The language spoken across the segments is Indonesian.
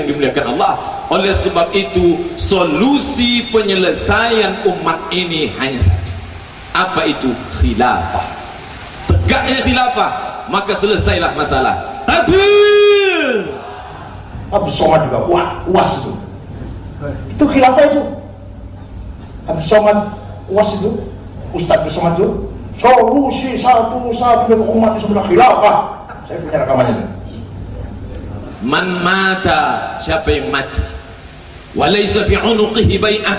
yang dimuliakan Allah. Oleh sebab itu solusi penyelesaian umat ini hanya satu. Apa itu? Khilafah. Tegaknya khilafah maka selesailah masalah. Takbir Abdul Somad juga Wah, uas itu. Itu khilafah itu. Abdul Somad uas itu. Ustaz Abdul Somad itu. Solusi satu satu umat itu khilafah. Saya punya rekamannya man mata siapa yang mati? Walaysa fi unuqihi bai'ah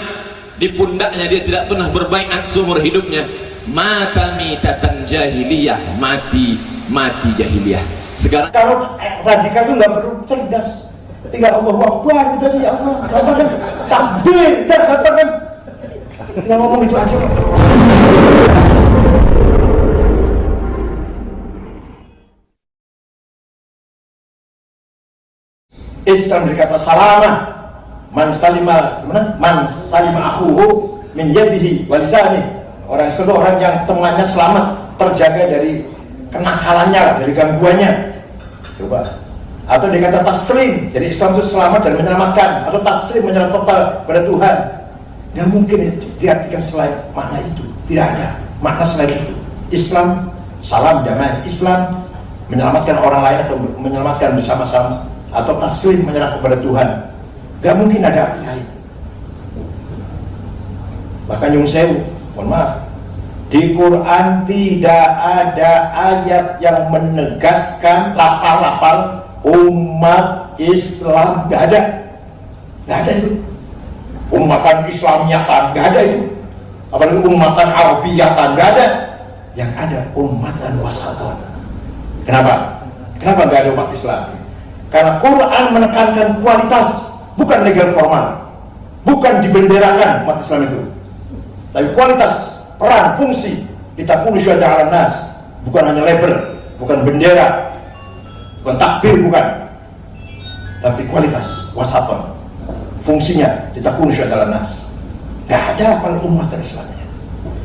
di pundaknya dia tidak pernah berbaiat seumur hidupnya. Mata mitatan jahiliyah. Mati mati jahiliyah. Sekarang kalau eh, radikal itu nggak perlu cerdas. Tinggal Allah Akbar gitu aja ya Allah. Gampang kan? Takbir gampang kan? Tinggal ngomong itu aja Islam berkata salama man salima mana? Man salima akhuhu min yadihi walisani orang Islam itu orang yang temannya selamat terjaga dari kenakalannya dari gangguannya. Coba. Atau dikata taslim. Jadi Islam itu selamat dan menyelamatkan. Atau taslim menyerah total pada Tuhan. Nggak mungkin diartikan selain makna itu. Tidak ada makna selain itu. Islam salam damai Islam menyelamatkan orang lain atau menyelamatkan bersama-sama atau taslim menyerah kepada Tuhan. Gak mungkin ada arti lain. Bahkan Yung Sewu mohon maaf di Quran tidak ada ayat yang menegaskan lapar-lapar umat Islam. Gak ada. Gak ada itu. Umatan Islamiyatan gak ada itu. Apalagi umatan Arabiyatan gak ada. Yang ada umatan wasaton kenapa? kenapa gak ada umat Islam? Karena Quran menekankan kualitas bukan legal formal bukan dibenderakan umat Islam itu. Tapi kualitas peran fungsi. Ditakuni syuhada ala nas. Bukan hanya label bukan bendera. Bukan takbir bukan. Tapi kualitas wasaton fungsinya ditakuni syuhada ala nas. Gak ada apa umat Islamnya.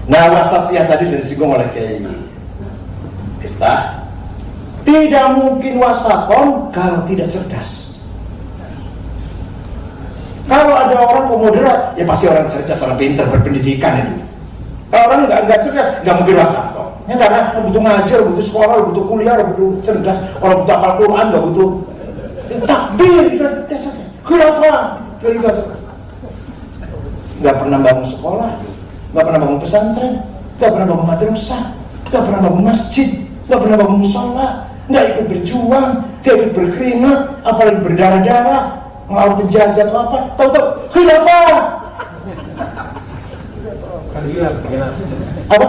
Nah wasatiyah tadi sudah disinggung oleh Kiai Iftah tidak mungkin wasaton kalau tidak cerdas. Kalau ada orang moderat ya pasti orang cerdas orang pintar berpendidikan itu. Kalau orang nggak nggak cerdas nggak mungkin wasaton ya karena butuh ngajar butuh sekolah butuh kuliah butuh cerdas orang butuh apal Quran nggak butuh. Ya, takbir gitu dasarnya. Khilafah gitu aja. Nggak pernah bangun sekolah nggak pernah bangun pesantren nggak pernah bangun madrasah nggak pernah bangun masjid nggak pernah bangun musola nggak ikut berjuang nggak ikut berkeringat apalagi berdarah-darah ngelawan penjajah atau apa? Tahu-tahu khilafah! Apa?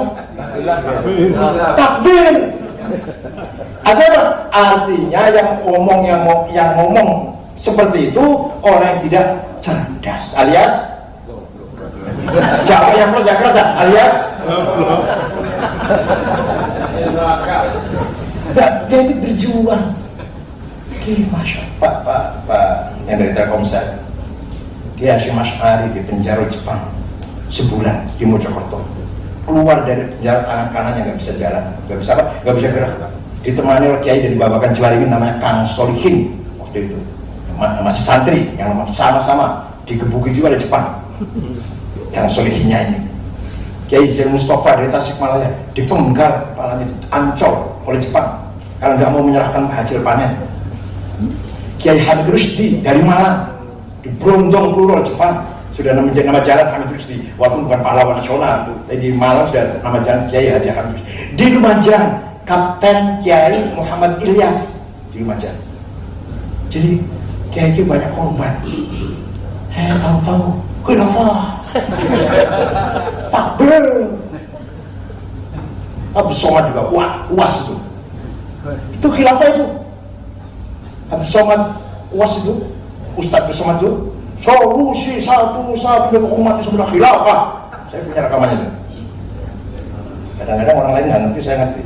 Takbir! Ada apa? Artinya yang ngomong yang yang ngomong seperti itu orang yang tidak cerdas alias jawab yang keras yang keras alias Ini berjuang. Oke, Masya Pak, Pak, Pak yang dari Telkomsel. Dia Hashim Ash'ari di penjara Jepang. Sebulan di Mojokerto. Keluar dari penjara tangan kanannya nggak bisa jalan. Nggak bisa apa? Nggak bisa gerak. Ditemani oleh kiai dari Babakan Juwaringin namanya Kang Solihin waktu itu. Masih santri yang sama-sama digebuki juga di Jepang. Yang Solihinnya ini. Kiai Zain Mustafa dari Tasikmalaya dipenggal kepalanya ancol oleh Jepang karena nggak mau menyerahkan hasil panen. Kiai Hamid Rusdi dari Malang. Di Brondong Plural Jepang. Sudah nama, nama jalan Hamid Rusdi. Walaupun bukan pahlawan nasional tapi di Malang sudah nama jalan Kiai Haji Hamid Rusdi. Di Lumajang Kapten Kiai Muhammad Ilyas. Di Lumajang. Jadi Kiai Kiai banyak korban. Eh tahu-tahu kenapa takbir. Abu Somad juga wah uas itu itu khilafah itu. Abu Somad uas itu Ustadz Abu Somad itu solusi satu satu umat itu sebenarnya khilafah. Saya punya rekamannya itu. Kadang-kadang orang lain nggak ngerti saya ngerti.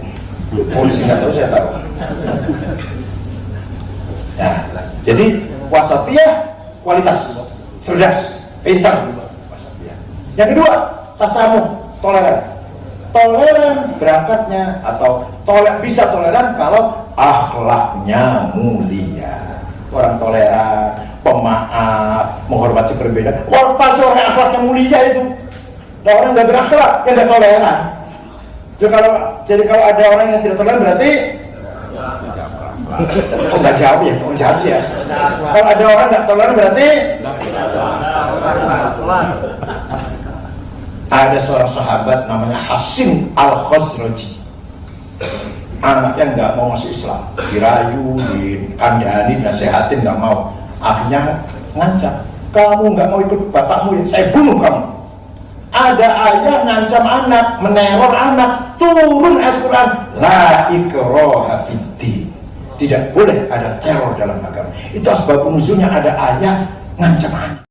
Polisi nggak tahu saya tahu. Ya jadi wasatiyah kualitas cerdas pintar. Wasatiyah. Yang kedua tasamuh toleran toleran berangkatnya atau toler, bisa toleran kalau akhlaknya mulia orang toleran berbeda. Wah, pasti orang akhlaknya mulia itu. Nah, orang nggak berakhlak, yang nggak toleran. Jadi kalau jadi kalau ada orang yang tidak toleran berarti oh nggak jawab ya, oh jawab ya. Kalau ada orang nggak toleran berarti ada seorang sahabat namanya Hasim al Khosroji anaknya nggak mau masuk Islam. Dirayu, dikandani, nasehatin nggak mau. Akhirnya ngancam. Kamu nggak mau ikut bapakmu ya? Saya bunuh kamu. Ada ayah ngancam anak meneror anak turun Al-Quran la ikroha tidak boleh ada teror dalam agama. Itu asbab nuzulnya ada ayah ngancam anak